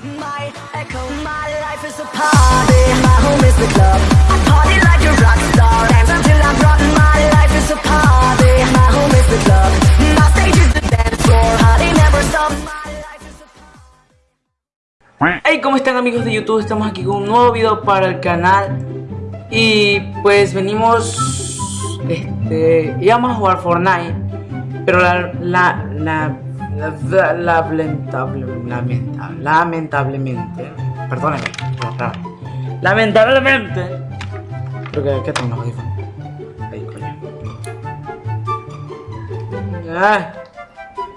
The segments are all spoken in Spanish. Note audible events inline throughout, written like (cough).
My echo, my life is a party. My home is stage is the. Hey, ¿cómo están amigos de YouTube? Estamos aquí con un nuevo video para el canal. Y pues venimos Este Íbamos a jugar Fortnite Pero la, la, lamentable, lamentable, lamentablemente Perdónenme Lamentablemente Creo que, ¿qué tengo los? Ahí, coño. Ah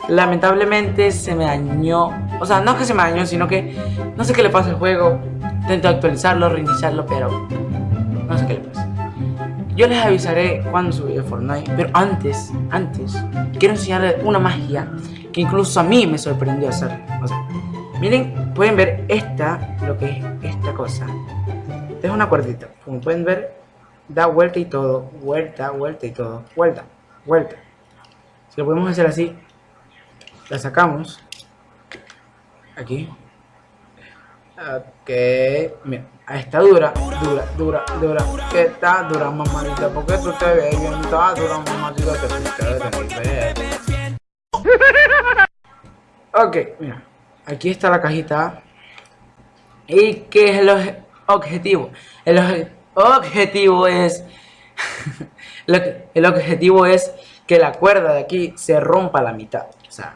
lamentablemente se me dañó O sea, no es que se me dañó, sino que No sé qué le pasa al juego. Intento actualizarlo, reiniciarlo, pero No sé qué le pasa. Yo les avisaré cuando subiré Fortnite Pero antes, antes Quiero enseñarles una magia Que incluso a mí me sorprendió hacer. O sea, miren, pueden ver esta Lo que es esta cosa. Esta es una cuerdita Como pueden ver, da vuelta y todo Vuelta, vuelta y todo Vuelta, vuelta. Si lo podemos hacer así la sacamos. Aquí. Ok mira está dura dura dura dura. Que está dura mamadita porque tú te ves bien está dura mamadita que tú te ves ok mira aquí está la cajita y qué es el objetivo el objetivo es (laughs) el objetivo es que la cuerda de aquí se rompa a la mitad o sea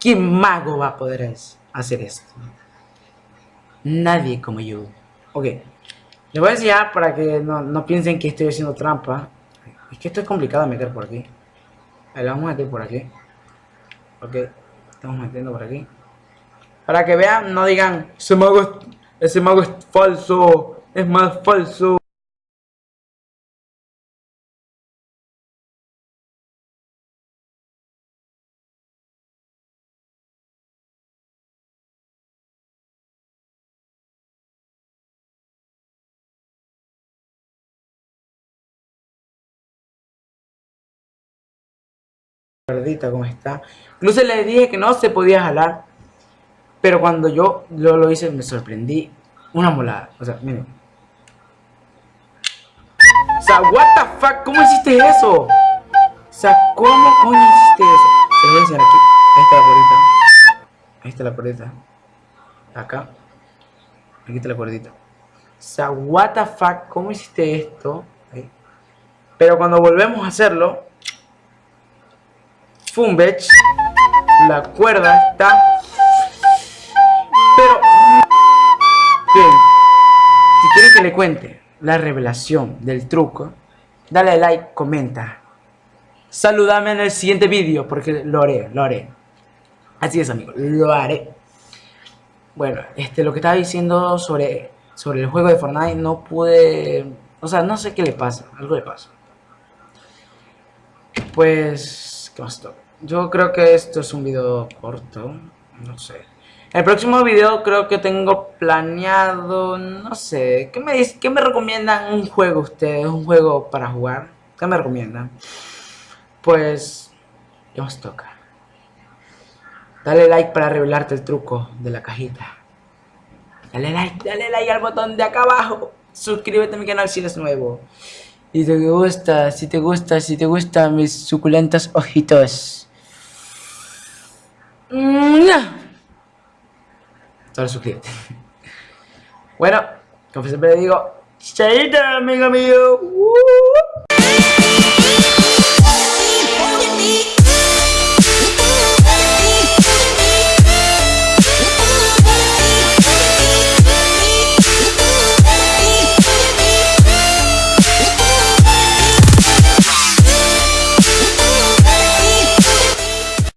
¿Qué mago va a poder hacer esto? Nadie como yo. Ok. Les voy a enseñar para que no, piensen que estoy haciendo trampa. Es que esto es complicado meter por aquí. Lo vamos a meter por aquí. Ok. Estamos metiendo por aquí. Para que vean, no digan, ese mago ese mago es falso. Es más falso. Como está. Incluso le dije que no se podía jalar. Pero cuando yo lo, hice me sorprendí. Una molada. O sea, miren. O sea, what the fuck, ¿cómo hiciste eso? O sea, ¿cómo coño hiciste eso? Se lo voy a enseñar aquí. Ahí está la cuerdita. Ahí está la cuerdita. Acá. Aquí está la cuerdita. O sea, what the fuck, ¿cómo hiciste esto? Pero cuando volvemos a hacerlo, Fumbech. La cuerda está... Pero... Bien. Si quieren que le cuente la revelación del truco, dale like, comenta. Saludame en el siguiente vídeo porque lo haré, lo haré. Así es, amigos, lo haré. Bueno, este, lo que estaba diciendo sobre, sobre el juego de Fortnite, no pude... O sea, no sé qué le pasa, algo le pasa. Pues yo creo que esto es un video corto, no sé. El próximo video creo que tengo planeado, no sé, ¿qué me, qué me recomiendan un juego ustedes? Un juego para jugar, ¿qué me recomiendan? Pues, ¿qué nos toca? Dale like para revelarte el truco de la cajita. Dale like, dale like al botón de acá abajo. Suscríbete a mi canal si eres nuevo. Si te gusta, si te gusta, si te gustan mis suculentos ojitos. Solo suscríbete. (laughs) Bueno, como siempre digo, chaito amigo mío.